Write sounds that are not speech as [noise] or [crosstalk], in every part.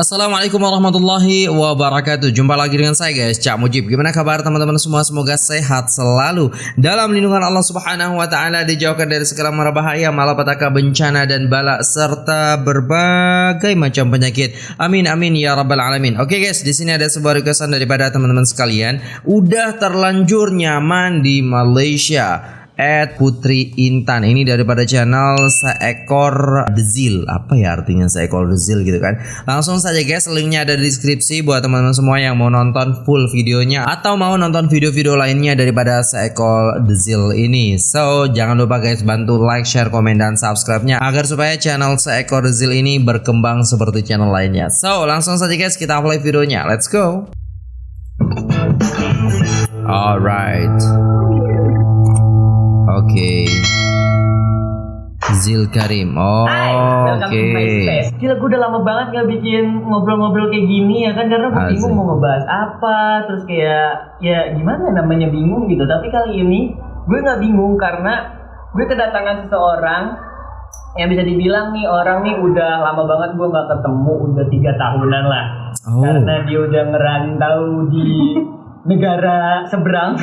Assalamualaikum warahmatullahi wabarakatuh. Jumpa lagi dengan saya guys. Cak Mujib. Gimana kabar teman-teman semua? Semoga sehat selalu. Dalam lindungan Allah subhanahu wa ta'ala Dijauhkan dari segala mara bahaya Malapetaka bencana dan balak Serta berbagai macam penyakit. Amin amin ya rabbal alamin. Oke guys di sini ada sebuah requestan daripada teman-teman sekalian. Udah terlanjur nyaman di Malaysia at Putri Intan. Ini daripada channel seekor dezil. Apa ya artinya seekor dezil gitu kan? Langsung saja guys. Linknya ada di deskripsi buat teman-teman semua yang mau nonton full videonya atau mau nonton video-video lainnya daripada seekor dezil ini. So jangan lupa guys bantu like share komen dan subscribe nya agar supaya channel seekor dezil ini berkembang seperti channel lainnya. So langsung saja guys kita play videonya. Let's go. Alright. Okay. Zil Karim. Oh, oke. Okay. Gila gue udah lama banget gak bikin ngobrol-ngobrol kayak gini ya kan karena gue bingung mau ngebahas apa terus kayak ya gimana namanya bingung gitu. Tapi kali ini gue nggak bingung karena gue kedatangan seseorang yang bisa dibilang nih orang nih udah lama banget gue nggak ketemu udah tiga tahunan lah oh. karena dia udah ngerantau di [laughs] negara seberang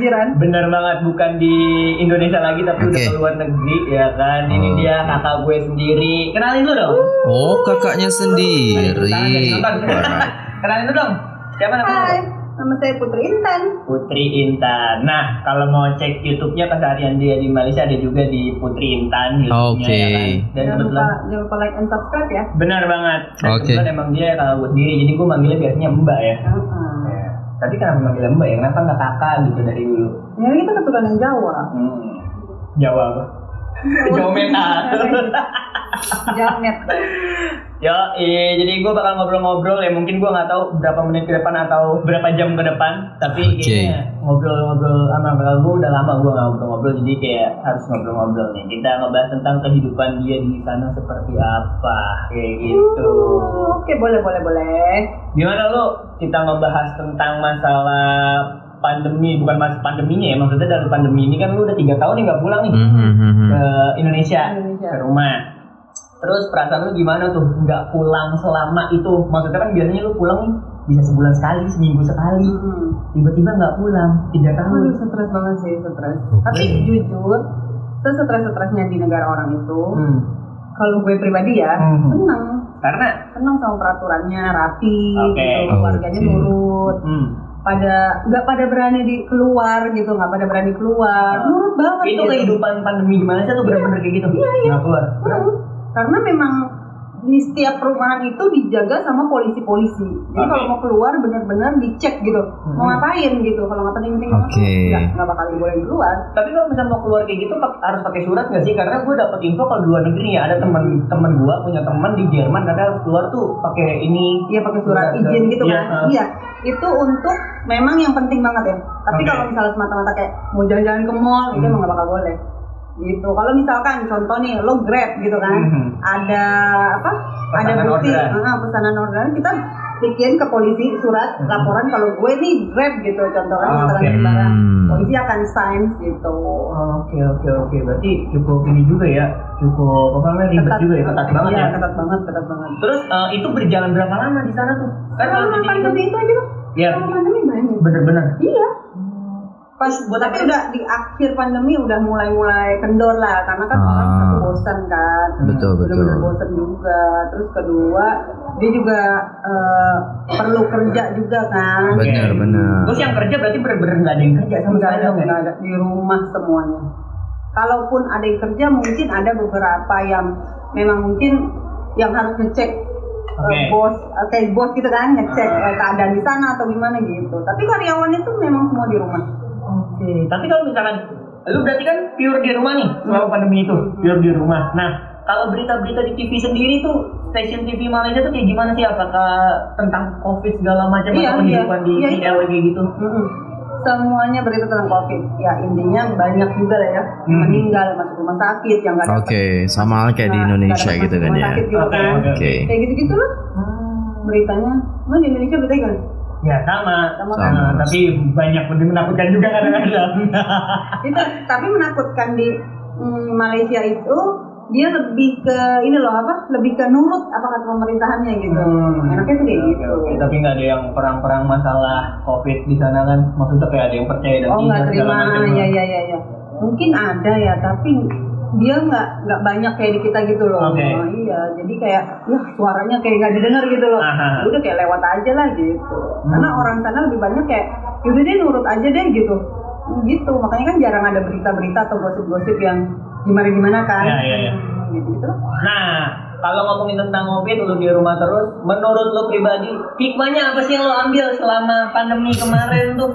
jiran [laughs] bener banget bukan di Indonesia lagi tapi okay. udah ke luar negeri ya kan ini oh. dia kakak gue sendiri kenalin dulu dong oh kakaknya sendiri kenalin dulu [laughs] dong siapa namanya Hai. Nama saya Putri Intan. Putri Intan. Nah, kalau mau cek YouTube-nya keseharian dia di Malaysia ada juga di Putri Intan YouTube-nya okay. ya kan. Dan jangan lupa, jangan lupa like and subscribe ya. Benar banget. Oke. Okay. emang dia kalau buat diri, jadi gue manggilnya biasanya Mbak ya. Uh -huh. Tadi kenapa manggil mbak ya? Kenapa nggak kakak gitu dari dulu? Ya kita keturunan Jawa. Hmm. Jawa apa? Meta. Jamet. Ya, iya, jadi gue bakal ngobrol-ngobrol ya mungkin gue nggak tahu berapa menit ke depan atau berapa jam ke depan, tapi okay. kayaknya ngobrol-ngobrol sama kakak gue udah lama gue nggak ngobrol-ngobrol, jadi kayak harus ngobrol-ngobrol nih. Kita ngebahas tentang kehidupan dia di sana seperti apa, kayak gitu. Uh, Oke, okay, boleh, boleh, boleh. Gimana lo? Kita ngebahas tentang masalah pandemi bukan mas pandeminya ya maksudnya dari pandemi ini kan lu udah tiga tahun nih nggak pulang nih mm -hmm. ke Indonesia, Indonesia ke rumah Terus perasaan lu gimana tuh nggak pulang selama itu? Maksudnya kan biasanya lu pulang nih bisa sebulan sekali, seminggu sekali. Hmm. Tiba-tiba nggak pulang, tiga tahun. Aduh, stres banget sih, stres. Okay. Tapi jujur, sesetres-stresnya di negara orang itu, hmm. kalau gue pribadi ya, hmm. seneng. Karena? Seneng sama peraturannya, rapi, okay. gitu, keluarganya okay. nurut. Hmm pada nggak pada berani di keluar gitu nggak pada berani keluar. Nah, nurut banget itu gitu. kehidupan pandemi di Malaysia tuh benar-benar kayak gitu? Iya iya. Nggak keluar? Hmm karena memang di setiap perumahan itu dijaga sama polisi-polisi. Jadi okay. kalau mau keluar benar-benar dicek gitu, hmm. mau ngapain gitu. Kalau nggak penting-penting okay. nggak nggak bakal boleh keluar. Tapi kalau misalnya mau keluar kayak gitu harus pakai surat nggak sih? Karena gue dapet info kalau di luar negeri ya ada teman-teman gue punya teman di Jerman katanya harus keluar tuh pakai ini. Iya pakai surat izin gitu iya, kan? Uh. Iya. Itu untuk memang yang penting banget ya. Tapi okay. kalau misalnya semata-mata kayak mau jalan-jalan ke mall, hmm. itu emang nggak bakal boleh gitu. Kalau misalkan contoh nih lo grab gitu kan mm-hmm. ada apa? Pesanan ada bukti uh, pesanan orderan. Kita bikin ke polisi surat mm-hmm. laporan kalau gue nih grab gitu contohnya oh, okay. barang. Hmm. polisi akan sign gitu. Oke oke oke. Berarti cukup ini juga ya cukup apa namanya ribet juga ya ketat banget iya, ya? ketat banget ketat banget. Terus uh, itu berjalan berapa lama di sana tuh? Kan selama pandemi itu aja loh ya pandemi banyak bener-bener? Iya pas buat tapi udah di akhir pandemi udah mulai-mulai kendor lah karena kan ah. orang satu bosan kan. Betul betul. benar bosan juga. Terus kedua dia juga uh, perlu kerja juga kan. Benar benar terus yang kerja berarti benar-benar nggak ada yang kerja sama sekali nggak ada. Di rumah semuanya. Kalaupun ada yang kerja mungkin ada beberapa yang memang mungkin yang harus ngecek eh, okay. bos kayak bos gitu kan ngecek uh. keadaan di sana atau gimana gitu. Tapi karyawan itu memang semua di rumah Oke, tapi kalau misalkan lu berarti kan pure di rumah nih selama pandemi itu, pure di rumah. Nah, kalau berita-berita di TV sendiri tuh stasiun TV Malaysia tuh kayak gimana sih? Apakah tentang COVID segala macam iya, atau kehidupan iya, di iya, iya. kayak gitu? Mm-hmm. Semuanya berita tentang COVID. Ya intinya banyak juga lah ya hmm. meninggal masuk rumah sakit yang nggak Oke, okay, sama kayak di Indonesia gitu kan ya. Oke. Okay, okay. Kayak gitu-gitu loh. Hmm. Beritanya. Mana di Indonesia beritanya kan? Ya sama, sama, sama. Nah, tapi banyak lebih menakutkan juga kadang-kadang. [laughs] itu tapi menakutkan di mm, Malaysia itu dia lebih ke ini loh apa lebih ke nurut apa kata pemerintahannya gitu Hmm. enaknya tuh kayak gitu oke. Tapi nggak ada yang perang-perang masalah COVID di sana kan? Maksudnya kayak ada yang percaya dan oh tidak nggak terima ya ya ya ya mungkin ada ya tapi dia nggak nggak banyak kayak di kita gitu loh Oke. Oh, iya jadi kayak ya suaranya kayak nggak didengar gitu loh Aha. udah kayak lewat aja lah gitu Hmm. karena orang sana lebih banyak kayak yaudah deh nurut aja deh gitu gitu makanya kan jarang ada berita-berita atau gosip-gosip yang gimana-gimana kan Ya, ya, ya. Hmm, gitu gitu Nah, kalau ngomongin tentang COVID, lu di rumah terus, menurut lu pribadi, hikmahnya apa sih yang lu ambil selama pandemi kemarin tuh?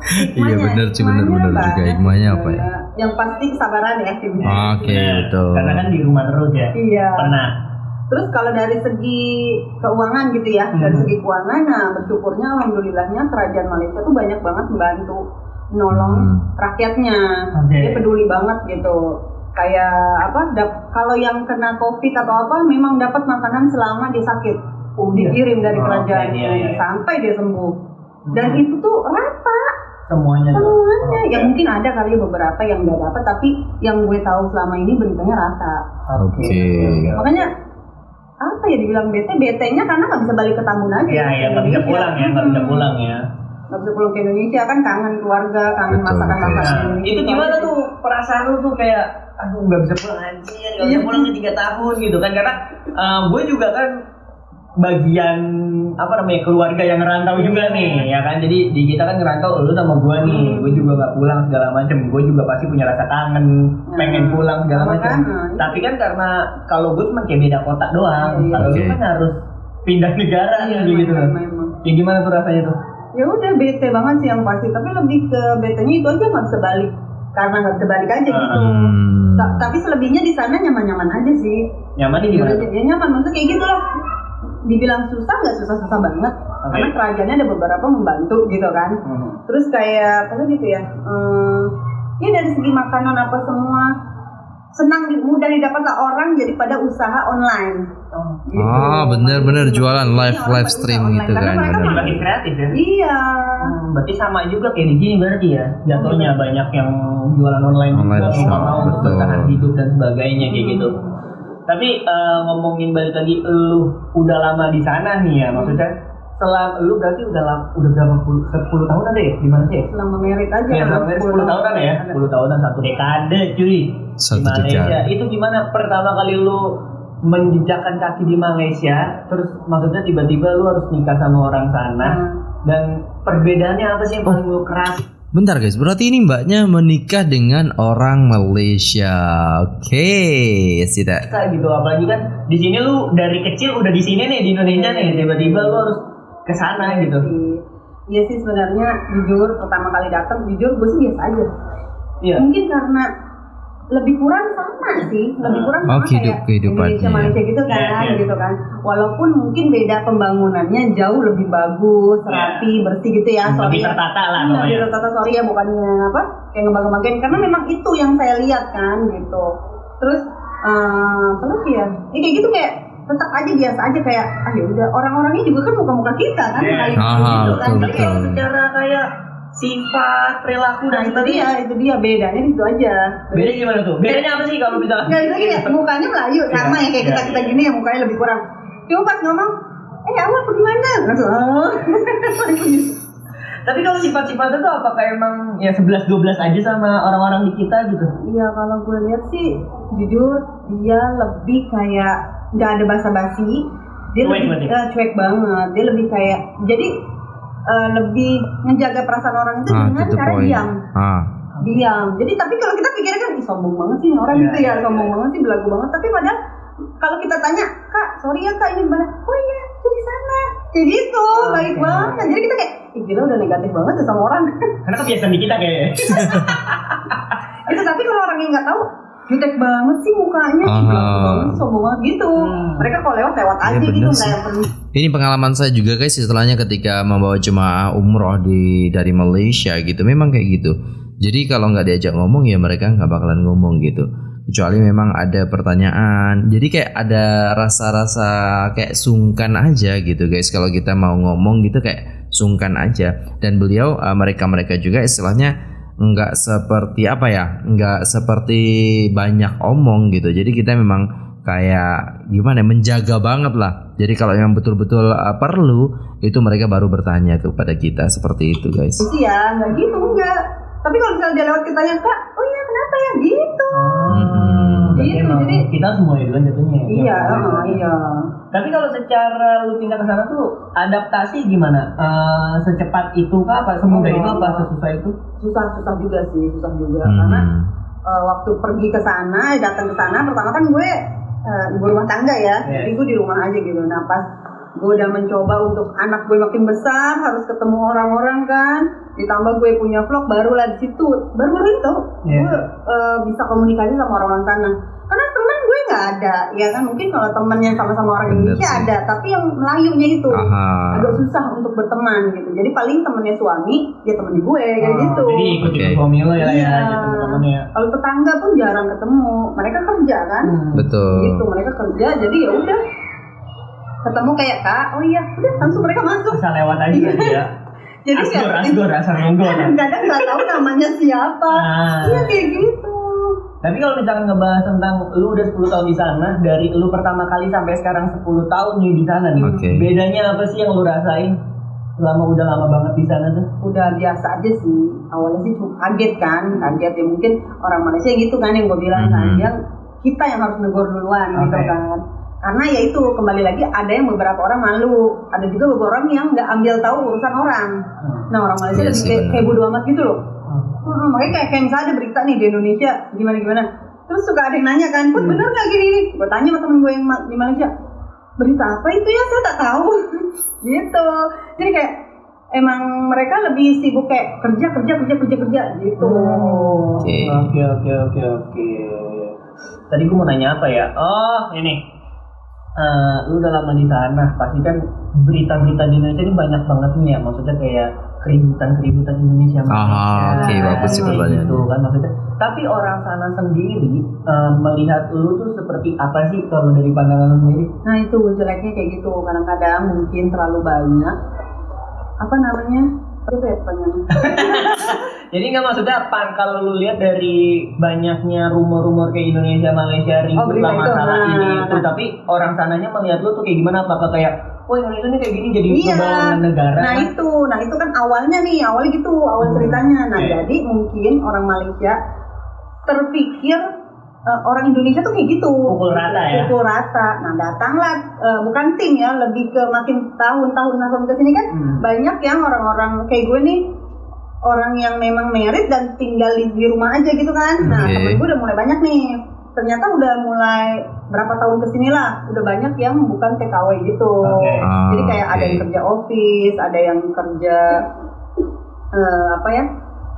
[laughs] Iya bener sih Hikmahnya juga hikmahnya apa ya? Yang pasti kesabaran ya Oke Nah, betul. Karena kan di rumah terus ya. iya Pernah. Terus kalau dari segi keuangan gitu ya, dari Hmm. segi keuangan, nah bersyukurnya alhamdulillahnya kerajaan Malaysia tuh banyak banget membantu nolong Hmm. rakyatnya. Oke. Dia peduli banget gitu. Kayak apa? dap- kalau yang kena covid atau apa, memang dapat makanan selama dia sakit, Oh, iya. dikirim dari Oh, kerajaan oke, iya, iya. sampai dia sembuh. Dan Hmm. itu tuh rata semuanya. semuanya. Oke. Ya mungkin ada kali beberapa yang nggak dapat, tapi yang gue tahu selama ini beritanya rata. Oke. Makanya apa ya dibilang bete betenya karena nggak bisa balik ke Tambun aja Iya, iya, nggak bisa pulang ya, nggak bisa pulang ya. nggak bisa pulang ke Indonesia kan kangen keluarga kangen Betul, masakan masakan. Nah, itu gimana tuh perasaan lu tuh kayak aduh nggak bisa pulang anjir nggak bisa Iya. pulang ke tiga tahun gitu kan karena uh, gue juga kan bagian apa namanya keluarga yang ngerantau juga nih ya kan jadi di kita kan ngerantau lu sama gue nih Hmm. gue juga nggak pulang segala macem gue juga pasti punya rasa kangen Nah, pengen pulang segala itu. tapi kan karena kalau gue cuma kayak beda kota doang Iya, iya. kalau lu Oke. kan harus pindah negara Iya, gitu memang, memang. ya gimana tuh rasanya tuh ya udah bete banget sih yang pasti tapi lebih ke betenya itu aja nggak bisa balik karena nggak bisa balik aja gitu Hmm. Tapi selebihnya di sana nyaman-nyaman aja sih nyamannya gimana tuh? ya nyaman maksudnya kayak gitu lah dibilang susah nggak susah-susah banget Oke. karena kerajaannya ada beberapa membantu gitu kan Hmm. terus kayak apa gitu ya eh, ya dari segi makanan apa semua senang mudah didapat lah orang jadi pada usaha online Oh. gitu. Ah, bener-bener jualan live- Iya, orang live stream gitu online. Karena kan, mereka bener. Makin kreatif ya iya Hmm, berarti sama juga kayak di sini berarti ya jatuhnya banyak yang jualan online, Online juga shop, mau mau bertahan hidup dan sebagainya kayak gitu. Tapi eh, ngomongin balik lagi lu udah lama di sana nih ya maksudnya setelah lu berarti udah lama, udah berapa puluh sepuluh tahun ada ya di mana sih? ya? selama merit aja Ya, kan, sampai 10 tahunan ya, 10 tahunan satu dekade cuy Satu di Malaysia. dekade. Itu gimana pertama kali lu menjejakkan kaki di Malaysia, terus maksudnya tiba-tiba lu harus nikah sama orang sana Nah, dan perbedaannya apa sih yang paling lu keras? Bentar guys, berarti ini mbaknya menikah dengan orang Malaysia. Oke, tidak. Kayak gitu apalagi kan di sini lu dari kecil udah di sini nih di Indonesia nih, tiba-tiba lu harus ke sana gitu. sih. Iya sih sebenarnya jujur pertama kali datang jujur gue sih biasa aja. Iya. Mungkin karena lebih kurang sama sih, lebih kurang Oh, sama kehidup- kayak kehidupannya. Indonesia Malaysia gitu kan, Iya, iya. gitu kan. Walaupun mungkin beda pembangunannya jauh lebih bagus, Iya. rapi, bersih gitu ya. Lebih Sorry ya. tertata lah Iya, pokoknya. gitu, tata sorry ya bukannya apa kayak ngebang-ngebangin karena memang itu yang saya lihat kan gitu. Terus eh apa lagi ya? Ya kayak gitu kayak tetap aja biasa aja kayak ah ya udah orang-orangnya juga kan muka-muka kita kan Iya. merayu Ah, gitu kan. betul, Tapi kayak secara kayak sifat, perilaku Nah itu dia, itu dia bedanya di situ aja. Beda gimana tuh? Bedanya apa sih kalau misalnya? Nggak bisa ya, mukanya Melayu sama Iya, ya kayak iya, kita kita iya. gini ya mukanya lebih kurang. Cuma pas ngomong, eh awal bagaimana? Langsung, oh. [laughs] Tapi kalau sifat-sifatnya tuh apakah emang ya 11 12 aja sama orang-orang di kita gitu? Iya kalau gue lihat sih, jujur dia lebih kayak nggak ada basa-basi. Dia Cuek lebih eh, cuek banget. Dia lebih kayak jadi eh, lebih menjaga perasaan orang itu Ah, dengan itu cara poin. diam. Ah, diam. Jadi tapi kalau kita pikirnya kan sombong banget sih orang Iya, gitu ya, iya, sombong banget sih, belagu banget. Tapi padahal kalau kita tanya, kak, sorry ya kak ini gimana? Oh iya, jadi sana. Kayak gitu, Oke. baik banget. Jadi kita kayak, ih gila udah negatif banget ya sama orang. Karena kebiasaan di kita kayaknya. [laughs] itu tapi kalau orang yang nggak tahu, jutek banget sih mukanya, belagu banget, sombong banget gitu. Hmm. Mereka kalau lewat lewat Iya, aja gitu, bener nggak yang perlu. ini pengalaman saya juga guys setelahnya ketika membawa jemaah umroh di dari Malaysia gitu. Memang kayak gitu. Jadi kalau nggak diajak ngomong ya mereka nggak bakalan ngomong gitu. Kecuali memang ada pertanyaan. Jadi kayak ada rasa-rasa kayak sungkan aja gitu guys. Kalau kita mau ngomong gitu kayak sungkan aja. Dan beliau eh, mereka-mereka juga istilahnya nggak seperti apa ya nggak seperti banyak omong gitu. Jadi kita memang kayak gimana ya, menjaga banget lah. Jadi kalau yang betul-betul uh, perlu itu mereka baru bertanya kepada kita seperti itu guys. Iya nggak gitu enggak tapi kalau misalnya dia lewat kitanya kak oh iya kenapa ya? Gitu. Hmm, Berarti gitu, jadi- kita semua duluan jatuhnya. ya? iya iya Tapi kalau secara lu pindah ke sana tuh adaptasi gimana? Eh, secepat itu kah? Apa semudah Oh. itu? Apa sesusah itu? susah susah juga sih susah juga Hmm. karena uh, waktu pergi ke sana datang ke sana pertama kan gue uh, ibu rumah tangga ya Yes. jadi gue di rumah aja gitu nah pas gue udah mencoba untuk anak gue makin besar harus ketemu orang-orang kan ditambah gue punya vlog barulah di situ baru-baru itu Yes. gue uh, bisa komunikasi sama orang-orang sana karena teman gue nggak ada ya kan mungkin kalau temennya sama-sama orang Bener Indonesia sih. ada tapi yang Melayunya itu Aha. agak susah untuk berteman gitu jadi paling temennya suami ya temennya gue kayak Oh, gitu Jadi ikut suami lo ya, ya, Iya. gitu teman-temannya. kalau tetangga pun jarang ketemu mereka kerja kan Hmm. betul gitu mereka kerja jadi ya udah ketemu kayak kak oh iya udah langsung mereka masuk Asal lewat aja ya. jadi Asgor, nggak- asgor, asal nonggol. kan? kadang nggak tahu namanya siapa Ah. iya kayak gitu Tapi kalau misalkan ngebahas tentang lu udah 10 tahun di sana, dari lu pertama kali sampai sekarang 10 tahun nih di sana nih. Oke. Bedanya apa sih yang lu rasain selama udah lama banget di sana tuh? udah biasa aja sih awalnya sih cuma kaget kan kaget ya mungkin orang Malaysia gitu kan yang gue bilang kan Mhm. yang kita yang harus negor duluan gitu Oke. kan karena ya itu kembali lagi ada yang beberapa orang malu ada juga beberapa orang yang nggak ambil tahu urusan orang nah orang Malaysia Iya lebih kayak bodo amat gitu loh Hmm, makanya kayak, kayak misalnya ada berita nih di Indonesia gimana gimana terus suka ada yang nanya kan Put Hmm. bener nggak gini ini gue tanya sama temen gue yang di Malaysia berita apa itu ya saya tak tahu [laughs] gitu jadi kayak emang mereka lebih sibuk kayak kerja kerja kerja kerja kerja gitu Oh, Oke. Oke oke oke oke. Tadi gue mau nanya apa ya? Oh ini. Eh, lu udah lama di sana, pasti kan berita-berita di Indonesia ini banyak banget nih ya. Maksudnya kayak keributan-keributan Indonesia Malaysia. Ah, oke, bagus sih pertanyaannya. Gitu kan maksudnya. Tapi orang sana sendiri eh, melihat lu tuh seperti apa sih kalau dari pandangan lu sendiri? nah itu jeleknya kayak gitu kadang-kadang mungkin terlalu banyak apa namanya ya pertanyaannya [laughs] Jadi nggak maksudnya apa kalau lu lihat dari banyaknya rumor-rumor kayak Indonesia Malaysia ribut Oh, lah masalah Nah, ini itu nah. tapi orang sananya melihat lu tuh kayak gimana apakah kayak wah Indonesia ini kayak gini jadi Iya. negara Nah itu, nah itu kan awalnya nih, awalnya gitu, awal Hmm, ceritanya. Nah oke. jadi mungkin orang Malaysia terpikir eh, orang Indonesia tuh kayak gitu. Pukul rata ya? Pukul rata. Nah datanglah eh, bukan tim ya, lebih ke makin tahun-tahun tahun ke sini kan Hmm. banyak yang orang-orang kayak gue nih orang yang memang merit dan tinggal di, di rumah aja gitu kan. Nah temen gue udah mulai banyak nih. Ternyata udah mulai berapa tahun ke sini lah, udah banyak yang bukan TKW gitu. Oke. Ah, Jadi kayak ada oke. yang kerja office, ada yang kerja eh, apa ya?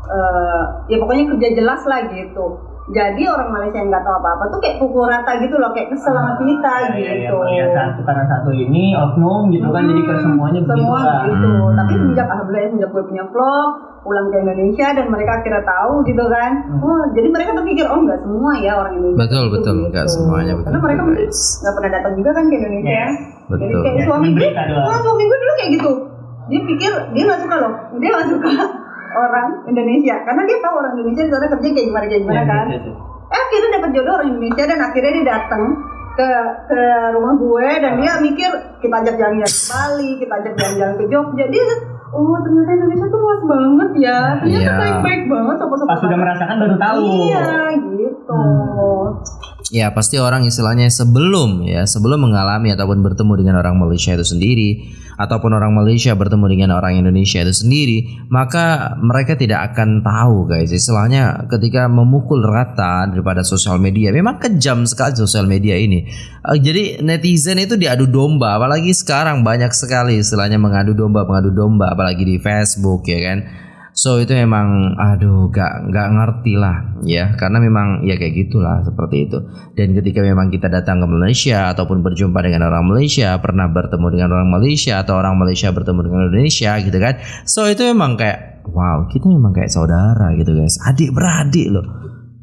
eh, ya pokoknya kerja jelas lah gitu. Jadi orang Malaysia yang nggak tahu apa-apa tuh kayak pukul rata gitu loh, kayak kesel sama kita Ya, ya, ya, gitu. melihat satu karena satu ini oknum gitu kan jadi ke Hmm, semuanya begitu semua lah. gitu. Hmm. Tapi semenjak alhamdulillah ya, semenjak gue punya vlog, pulang ke Indonesia dan mereka akhirnya tahu gitu kan. Hmm. Oh, jadi mereka terpikir oh nggak semua ya orang Indonesia. Betul itu betul gitu. nggak semuanya betul Karena mereka nggak pernah datang juga kan ke Indonesia. Yes. Jadi Betul. kayak Ya, suami gue, oh, suami gue dulu kayak gitu. Dia pikir dia nggak suka loh, dia nggak suka orang Indonesia karena dia tahu orang Indonesia di sana kerja kayak gimana kayak gimana Yes, kan. yes, yes, yes. Eh, akhirnya dapat jodoh orang Indonesia dan akhirnya dia datang ke ke rumah gue dan dia mikir kita ajak jalan-jalan ke Bali, kita ajak jalan-jalan ke Jogja. Dia oh ternyata Indonesia tuh luas banget ya. Ternyata Iya. baik-baik banget sama-sama. Pas sudah merasakan baru tahu. Iya, gitu. Ya pasti orang istilahnya sebelum ya sebelum mengalami ataupun bertemu dengan orang Malaysia itu sendiri ataupun orang Malaysia bertemu dengan orang Indonesia itu sendiri maka mereka tidak akan tahu guys. Istilahnya ketika memukul rata daripada sosial media memang kejam sekali sosial media ini. Eh, jadi netizen itu diadu domba apalagi sekarang banyak sekali istilahnya mengadu domba mengadu domba apalagi di Facebook ya kan So itu memang aduh gak nggak ngerti lah ya. Karena memang ya kayak gitulah seperti itu. Dan ketika memang kita datang ke Malaysia ataupun berjumpa dengan orang Malaysia pernah bertemu dengan orang Malaysia atau orang Malaysia bertemu dengan Indonesia gitu kan. So itu memang kayak wow kita memang kayak saudara gitu guys. Adik beradik loh.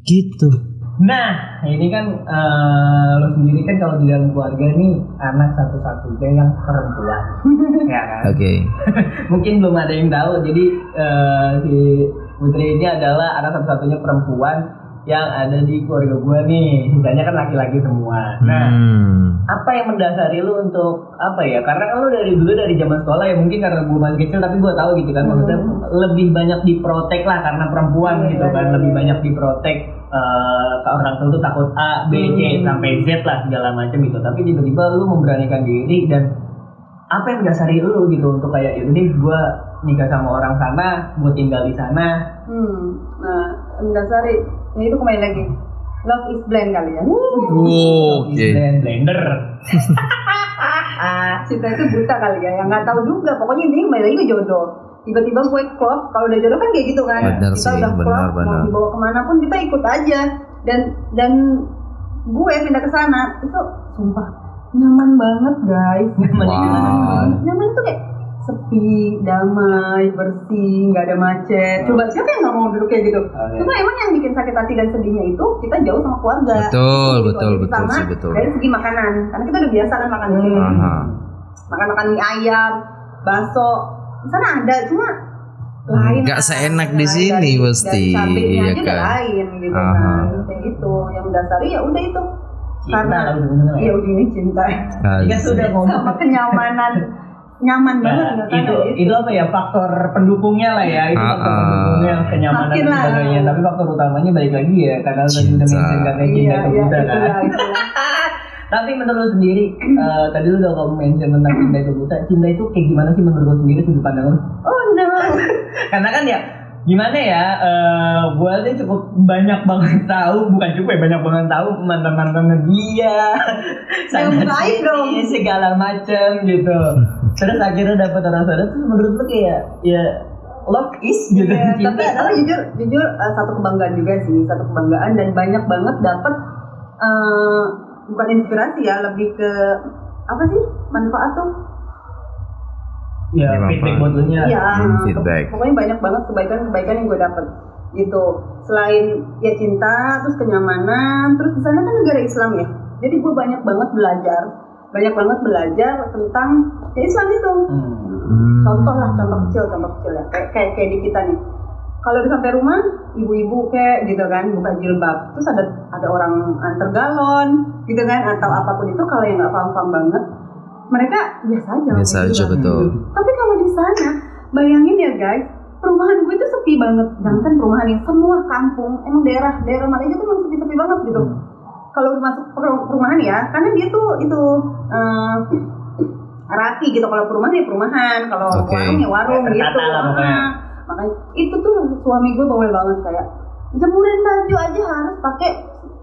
Gitu Nah, ini kan eh, lo sendiri kan kalau di dalam keluarga nih anak satu-satunya yang perempuan, [laughs] ya kan? oke. [laughs] Mungkin belum ada yang tahu, jadi eh, si Putri ini adalah anak satu-satunya perempuan yang ada di keluarga gue nih sisanya kan laki-laki semua nah hmm. apa yang mendasari lu untuk apa ya karena kan lu dari dulu dari zaman sekolah ya mungkin karena gue masih kecil tapi gue tahu gitu kan maksudnya hmm. lebih banyak diprotek lah karena perempuan hmm, gitu kan lebih banyak diprotek uh, orang tua tuh takut A B C hmm. sampai Z lah segala macam gitu tapi tiba-tiba lu memberanikan diri dan apa yang mendasari lu gitu untuk kayak deh gue nikah sama orang sana gue tinggal di sana hmm. nah mendasari ini itu kembali lagi. Love is blind kali ya. Oh, oke. okay. blender. [laughs] Cinta itu buta kali ya yang nggak tahu juga. Pokoknya ini kembali lagi ke jodoh. Tiba-tiba gue klop. Kalau udah jodoh kan kayak gitu kan. Benar kita sih, udah klop benar. mau dibawa ke mana pun kita ikut aja. Dan dan gue pindah ke sana itu sumpah nyaman banget guys. Nyaman. Wow. nyaman itu kayak sepi, damai, bersih, nggak ada macet. Coba siapa yang nggak mau duduk kayak gitu? Okay. Cuma emang yang bikin sakit hati dan sedihnya itu kita jauh sama keluarga. Betul, gitu. betul, betul sih, betul. Dari segi makanan, karena kita udah biasa kan makan hmm. makan makan mie ayam, bakso. Di sana ada, cuma lain. Gak seenak di sini pasti. Iya kan. lain gitu Aha. kan. Kayak gitu. Yang mendasari ya udah itu. Cinta, karena iya ujungnya cinta. Iya sudah ngomong sama kenyamanan nyaman nah, banget itu itu apa ya? Faktor pendukungnya lah ya. Itu faktor uh, pendukungnya kenyamanan dan sebagainya. Tapi faktor utamanya balik lagi ya karena tadi udah mention katanya cinta iya, itu buta iya, kan. [laughs] tapi menurut lu sendiri uh, tadi lu udah ngomong mention tentang cinta itu buta cinta itu kayak gimana sih menurut lu sendiri sudut pandang lu? Oh no. [laughs] Karena kan ya gimana ya uh, eh, gue aja cukup banyak banget tahu bukan cukup ya banyak banget tahu mantan mantannya dia sangat dong. segala macam gitu [laughs] terus akhirnya dapat orang sadar terus menurut lu kayak ya love is gitu. Yeah, tapi adalah jujur jujur uh, satu kebanggaan juga sih satu kebanggaan dan banyak banget dapat uh, bukan inspirasi ya lebih ke apa sih manfaat tuh? Ya feedback buat lu nya. Ya, feedback. pokoknya banyak banget kebaikan-kebaikan yang gue dapet gitu. Selain ya cinta terus kenyamanan terus di sana kan negara Islam ya. Jadi gue banyak banget belajar banyak banget belajar tentang ya Islam itu. Hmm. contoh lah contoh kecil contoh kecil ya. Kayak kayak, kayak di kita nih. Kalau udah sampai rumah ibu-ibu kayak gitu kan buka jilbab. Terus ada ada orang antar galon gitu kan atau apa pun itu kalau yang nggak paham-paham banget mereka biasa aja biasa aja betul. Tapi kalau di sana bayangin ya guys perumahan gue itu sepi banget. Jangan perumahan yang semua kampung emang daerah daerah Malaysia tuh memang sepi-sepi banget gitu. Hmm. Kalau masuk perumahan ya karena dia tuh itu uh, rapi gitu. Kalau perumahan ya perumahan kalau okay. warung ya warung ya, gitu. nah, makanya itu tuh suami gue bawel banget kayak jemurin baju aja harus pakai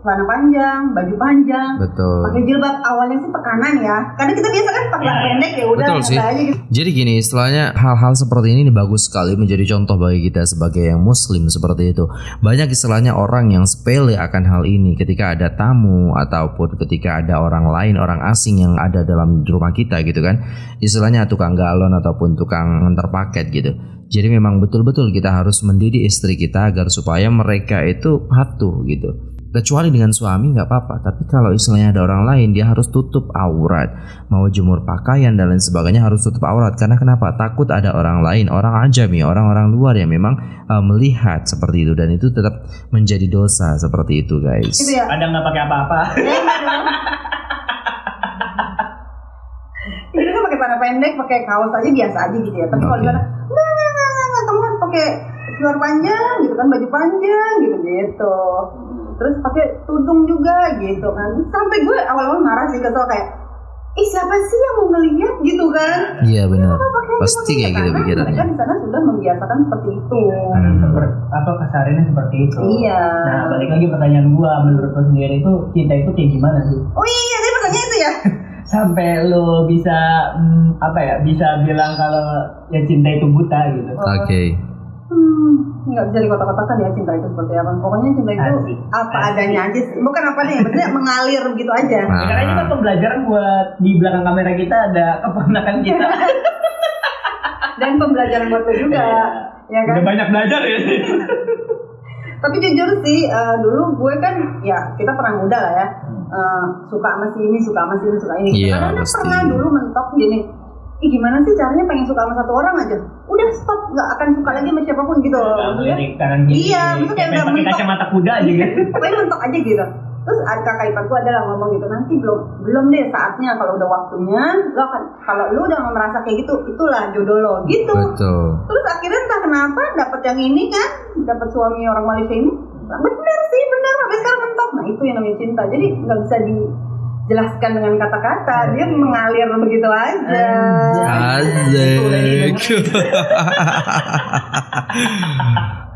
celana panjang, baju panjang, betul. Pakai jilbab awalnya sih tekanan ya. Karena kita biasa kan pakai yeah. pendek ya udah betul sih. Aja gitu. Jadi gini, istilahnya hal-hal seperti ini bagus sekali menjadi contoh bagi kita sebagai yang muslim seperti itu. Banyak istilahnya orang yang sepele akan hal ini ketika ada tamu ataupun ketika ada orang lain, orang asing yang ada dalam rumah kita gitu kan. Istilahnya tukang galon ataupun tukang antar paket gitu. Jadi memang betul-betul kita harus mendidik istri kita agar supaya mereka itu patuh gitu kecuali dengan suami nggak apa-apa. Tapi kalau istilahnya ada orang lain dia harus tutup aurat. Mau jemur pakaian dan lain sebagainya harus tutup aurat. Karena kenapa? Takut ada orang lain orang ajami orang-orang luar yang memang uh, melihat seperti itu. Dan itu tetap menjadi dosa seperti itu guys. Itu ya? ada nggak pakai apa-apa. [laughs] Itu kan pakai celana pendek pakai kaos aja biasa aja gitu ya. Tapi okay. kalau di sana nggak nggak nggak nggak kamu harus pakai luar panjang gitu kan baju panjang gitu gitu terus pakai tudung juga gitu kan. Sampai gue awal-awal marah sih kesel kayak ih siapa sih yang mau ngeliat? gitu kan. Iya benar. pasti kayak gitu pikirannya. Mereka di sana sudah membiasakan seperti itu. Hmm. seperti apa kasarnya seperti itu. Iya. Nah balik lagi pertanyaan gue menurut lo sendiri itu cinta itu kayak gimana sih? Oh iya tadi pertanyaan itu ya. [laughs] Sampai lo bisa hmm, apa ya bisa bilang kalau ya cinta itu buta gitu. Oke. okay. Hmm nggak bisa dikotak-kotakan ya cinta itu seperti apa. Pokoknya cinta itu Asik. apa Asik. adanya aja sih. Bukan apa nih, maksudnya mengalir begitu aja. Nah. Karena ini kan pembelajaran buat di belakang kamera kita ada keponakan kita. [laughs] Dan pembelajaran buat juga. ya kan? Udah banyak belajar ya sih. [laughs] Tapi jujur sih, uh, dulu gue kan ya kita pernah muda lah ya. Uh, suka sama si ini, suka sama si ini, suka ini. Iya, Karena pernah dulu mentok gini, Ih gimana sih caranya pengen suka sama satu orang aja? Udah stop, nggak akan suka lagi sama siapa pun gitu. Kanan gini. Iya, maksudnya kayak udah pakai mentok. kacamata kuda aja gitu. [laughs] pokoknya mentok aja gitu. Terus ada kakak iparku adalah ngomong gitu, nanti belum belum deh saatnya kalau udah waktunya, lo akan kalau lu udah merasa kayak gitu, itulah jodoh lo gitu. Betul. Terus akhirnya entah kenapa dapat yang ini kan, dapat suami orang Malaysia ini. Bener sih, bener. Sampai sekarang mentok. Nah itu yang namanya cinta. Jadi nggak bisa dijelaskan dengan kata-kata. Dia mengalir begitu aja.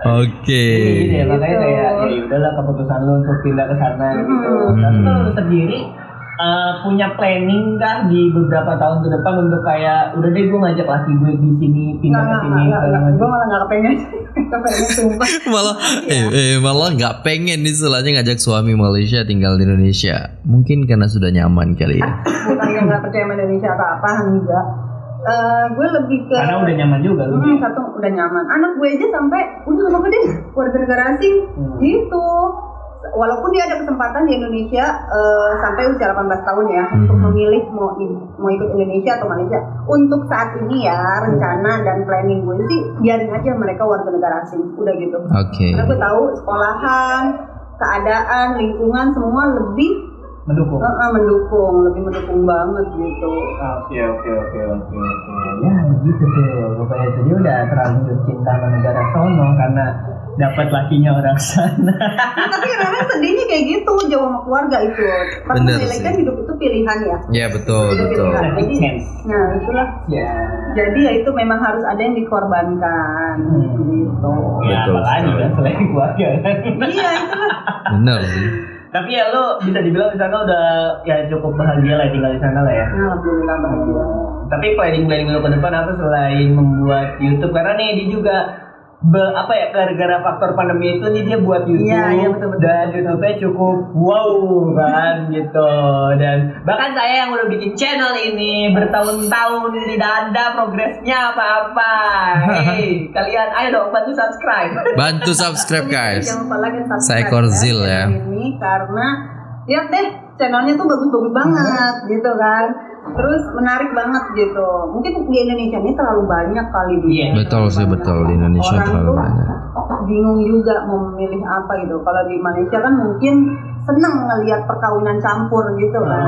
Oke. Gitu ya, makanya Gitu. kayak ya udahlah keputusan lu untuk pindah ke sana gitu. Tapi Hmm. kalau lu sendiri eh, punya planning kah di beberapa tahun ke depan untuk kayak udah deh gue ngajak laki gue di sini pindah ke sini. Gue malah nggak kepengen [laughs] sumpah. [laughs] malah eh, eh, malah nggak pengen nih istilahnya ngajak suami Malaysia tinggal di Indonesia. Mungkin karena sudah nyaman kali ya. [laughs] Bukan yang nggak percaya sama Indonesia atau apa, enggak. Eh, gue lebih ke Karena udah nyaman juga lu. Hmm, satu udah nyaman. Anak gue aja sampai udah nggak apa-apa deh warga negara asing Hmm. gitu. Walaupun dia ada kesempatan di Indonesia eh, sampai usia 18 tahun ya Hmm. untuk memilih mau mau ikut Indonesia atau Malaysia. Untuk saat ini ya rencana dan planning gue sih biarin aja mereka warga negara asing. Udah gitu. Oke. Karena gue tahu sekolahan, keadaan, lingkungan semua lebih Mendukung. eh, eh, mendukung, lebih mendukung banget gitu. Oke oke oke oke oke. Ya begitu tuh. Pokoknya dia udah terlanjur cinta sama negara sono karena dapat lakinya orang sana. tapi kadang sedihnya kayak gitu jauh sama keluarga itu tapi Bener kan hidup itu pilihan ya Ya betul Itu betul. pilihan. Sense. nah itulah Ya. jadi ya itu memang harus ada yang dikorbankan Hmm. gitu Ya, Betul apalagi kan selain keluarga kan. iya itulah Bener sih. Tapi ya lo bisa dibilang di sana udah ya cukup bahagia lah tinggal di sana lah ya. Nah, alhamdulillah bahagia Tapi planning planning lo ke depan apa selain membuat YouTube karena nih dia juga be- apa ya gara-gara faktor pandemi itu nih dia buat YouTube Iya, iya, betul, betul. dan YouTube-nya cukup wow kan gitu dan bahkan saya yang udah bikin channel ini bertahun-tahun tidak ada progresnya apa-apa. Hei, [laughs] kalian ayo dong bantu subscribe. Bantu subscribe guys. jangan lupa like dan subscribe Seekor zil ya. ini karena lihat deh channelnya tuh bagus-bagus banget gitu kan terus menarik banget gitu mungkin di Indonesia ini terlalu banyak kali di Iya. Betul sih betul di Indonesia Orang terlalu tuh banyak. bingung juga mau memilih apa gitu. Kalau di Malaysia kan mungkin seneng ngelihat perkawinan campur gitu kan.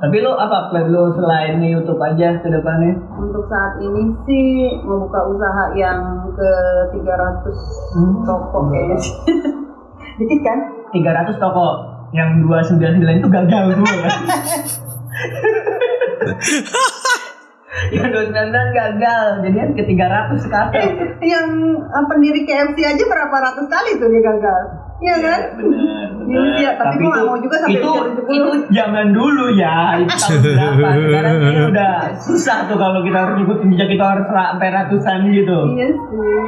Tapi lo apa plan lo selain YouTube aja ke depannya? Untuk saat ini sih mau buka usaha yang ke 300 Hmm. toko kayaknya. [laughs] Dikit kan? 300 toko yang 299 itu gagal semua kan? [laughs] [laughs] yang 299 gagal jadian ke 300 sekarang yang eh, pendiri KFC aja berapa ratus kali tuh dia gagal. Iya kan? benar Iya ya, tapi gua nggak mau juga sampai itu, usia 70. itu zaman dulu ya itu [laughs] tahun berapa sekarang ini udah susah tuh kalau kita harus ngikutin jejak kita harus sampai ratusan gitu Iya sih.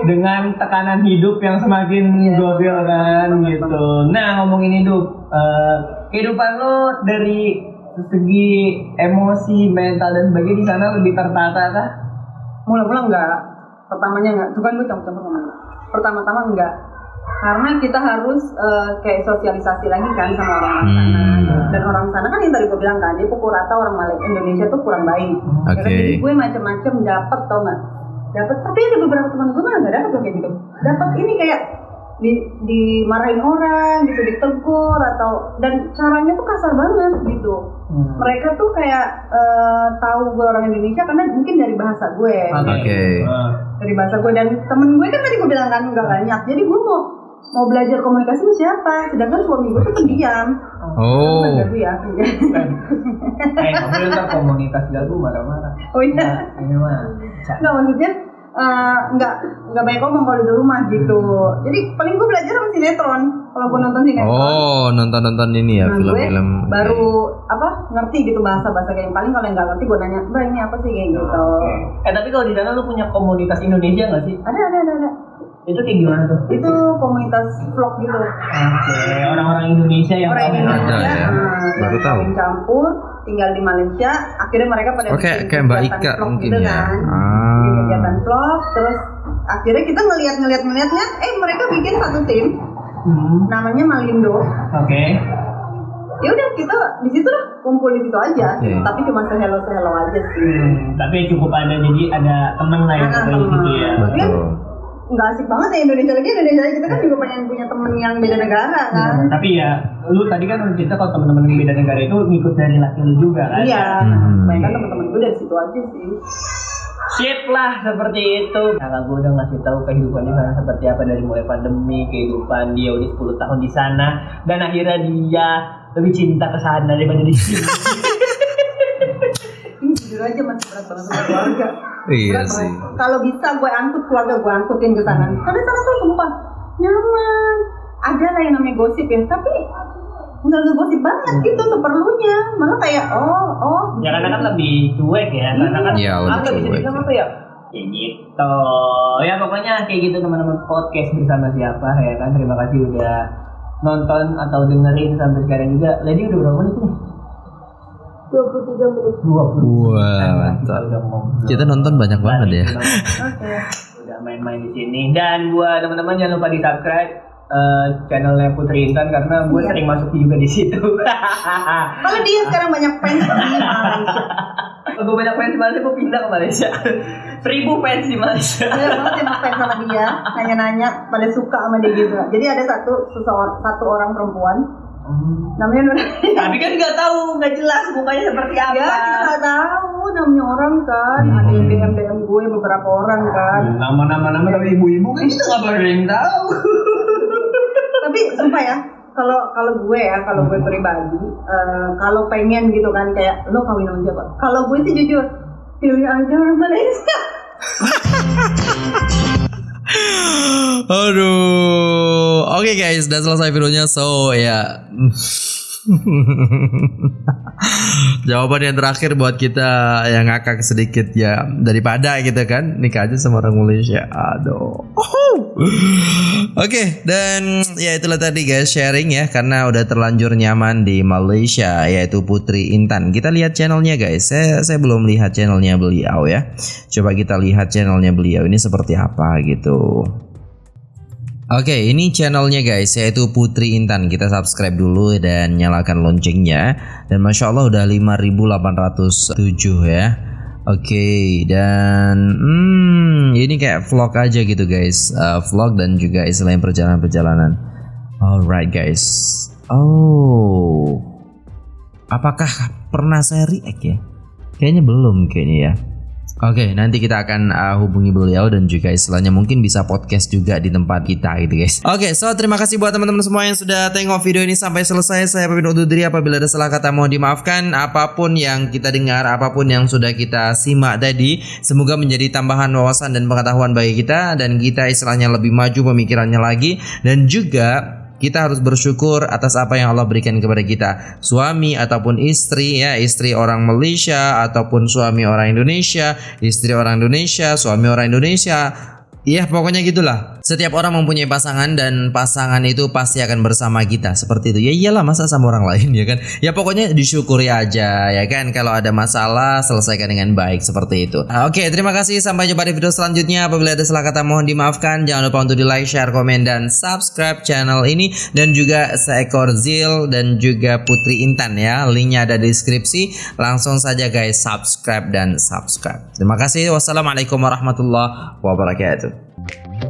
dengan tekanan hidup yang semakin Iya. gokil kan gitu. Nah ngomongin hidup, eh, kehidupan lo dari segi emosi, mental dan sebagainya di sana lebih tertata kah? Mula-mula enggak. Pertamanya enggak. Tuh kan gue campur-campur. Pertama-tama enggak. Karena kita harus eh, kayak sosialisasi lagi kan sama orang sana. Hmm. Dan orang sana kan yang tadi gue bilang kan, dia pukul rata orang Malaysia Indonesia tuh kurang baik. Ya kan? Oke. Jadi gue macam-macam dapat tau nggak? Dapat. Tapi ada beberapa teman gue malah nggak dapat tuh kayak gitu. Dapat ini kayak di dimarahin orang gitu, ditegur atau dan caranya tuh kasar banget gitu. Hmm. Mereka tuh kayak eh, tahu gue orang Indonesia karena mungkin dari bahasa gue Oke. Ah. dari bahasa gue dan temen gue kan tadi gue bilang kan nggak banyak jadi gue mau mau belajar komunikasi sama siapa sedangkan suami gue tuh pendiam Oh. Kan gagu ya Eh, kamu komunitas gagu marah-marah. oh iya Nah, ini mah. Nggak maksudnya eh, nggak nggak banyak ngomong kalau di rumah gitu jadi paling gue belajar sama sinetron kalau gue nonton sinetron Oh nonton-nonton ini ya Nah, film-film. baru apa ngerti gitu bahasa bahasa kayak yang paling kalau yang nggak ngerti gue nanya mbak ini apa sih kayak gitu Oke. Eh tapi kalau di sana lu punya komunitas Indonesia nggak sih? ada ada ada ada Itu kayak gimana tuh? itu komunitas vlog gitu Oke, orang-orang Indonesia yang orang Indonesia Ada ya, nah, baru tahu. campur tinggal di Malaysia akhirnya mereka pada Oke bikin kayak Mbak kegiatan Ika vlog mungkin gitu ya. kan. Ah. Kegiatan vlog terus akhirnya kita ngelihat ngelihat ngelihatnya eh mereka bikin satu tim Hmm. namanya Malindo Oke. ya udah kita di situ lah kumpul di situ aja Oke. tapi cuma sehelo sehelo aja sih Hmm, tapi cukup ada jadi ada temen lah yang di situ ya. Betul. nggak asik banget ya Indonesia lagi Indonesia lagi kita kan juga pengen punya temen yang beda negara kan Hmm, tapi ya, lu tadi kan cerita kalau teman-teman yang beda negara itu ngikut dari laki lu juga kan? iya Hmm. banyak kan teman-teman gue dari situ aja sih Sip lah seperti itu. Kakak gue udah ngasih tahu kehidupan di sana seperti apa dari mulai pandemi, kehidupan dia udah 10 tahun di sana dan akhirnya dia lebih cinta ke sana daripada di sini. [laughs] ini jujur aja masih berat banget sama keluarga Iya Berat sih. kalau bisa gue angkut keluarga gue angkutin ke sana karena sana tuh sumpah nyaman ada lah yang namanya gosip ya tapi nggak ngegosip banget gitu seperlunya malah kayak oh oh ya karena kan lebih cuek ya, karena kan Iya, lebih apa bisa cuek. dibilang apa ya? Ya gitu. Ya pokoknya kayak gitu teman-teman podcast bersama siapa ya kan. Terima kasih udah nonton atau dengerin sampai sekarang juga. Lady udah berapa menit nih? 23 menit 20 Wah, Kita mantap. Kita nonton banyak banget ya. oke Udah main-main di sini dan buat teman-teman jangan lupa di subscribe eh, channelnya Putri Intan karena gue Iya. sering masuk juga di situ. [laughs] kalau dia sekarang banyak fans di Malaysia [laughs] gue banyak fans di Malaysia, gue pindah ke Malaysia. [laughs] Seribu fans di Malaysia. banyak banget yang fans sama dia nanya-nanya pada suka sama dia gitu jadi ada satu seseorang satu orang perempuan namanya Nur Tapi kan nggak tahu, nggak jelas mukanya seperti apa. ya kita nggak tahu namanya orang kan Hmm. ada yang DM DM gue beberapa orang kan Nama-nama nama tapi ibu-ibu kan kita nggak pernah yang tahu. Tapi sumpah ya kalau kalau gue ya kalau gue pribadi eh, kalau pengen gitu kan kayak lo kawin sama siapa kalau gue sih jujur pilih aja orang Malaysia [laughs] Aduh. Oke guys, udah selesai videonya. So ya. [laughs] Jawaban yang terakhir buat kita yang ngakak sedikit ya daripada gitu kan nikah aja sama orang Malaysia. Aduh. Oke dan ya itulah tadi guys sharing ya karena udah terlanjur nyaman di Malaysia yaitu Putri Intan. Kita lihat channelnya guys. Saya saya belum lihat channelnya beliau ya. Coba kita lihat channelnya beliau ini seperti apa gitu. Oke, ini channelnya guys, yaitu Putri Intan. Kita subscribe dulu dan nyalakan loncengnya. Dan masya Allah udah 5.807 ya. Oke, dan hmm, ini kayak vlog aja gitu guys, Uh, vlog dan juga istilahnya perjalanan-perjalanan. Alright guys. Oh, apakah pernah saya react ya? Kayaknya belum kayaknya ya. Oke, nanti kita akan uh, hubungi beliau dan juga istilahnya mungkin bisa podcast juga di tempat kita gitu guys. Oke, so terima kasih buat teman-teman semua yang sudah tengok video ini sampai selesai. Saya undur diri apabila ada salah kata mohon dimaafkan. Apa pun yang kita dengar, apa pun yang sudah kita simak tadi, semoga menjadi tambahan wawasan dan pengetahuan bagi kita dan kita istilahnya lebih maju pemikirannya lagi dan juga kita harus bersyukur atas apa yang Allah berikan kepada kita. Suami ataupun istri ya, istri orang Malaysia ataupun suami orang Indonesia, istri orang Indonesia, suami orang Indonesia. Iya pokoknya gitulah. Setiap orang mempunyai pasangan dan pasangan itu pasti akan bersama kita. Seperti itu. Ya iyalah masa sama orang lain [laughs] ya kan? Ya pokoknya disyukuri aja ya kan? Kalau ada masalah selesaikan dengan baik. Seperti itu. Nah, Oke terima kasih. Sampai jumpa di video selanjutnya. Apabila ada salah kata mohon dimaafkan. Jangan lupa untuk di like, share, komen, dan subscribe channel ini. Dan juga seekor Zil dan juga Putri Intan ya. Linknya ada di deskripsi. Langsung saja guys subscribe dan subscribe. Terima kasih. Wassalamualaikum warahmatullahi wabarakatuh Bye.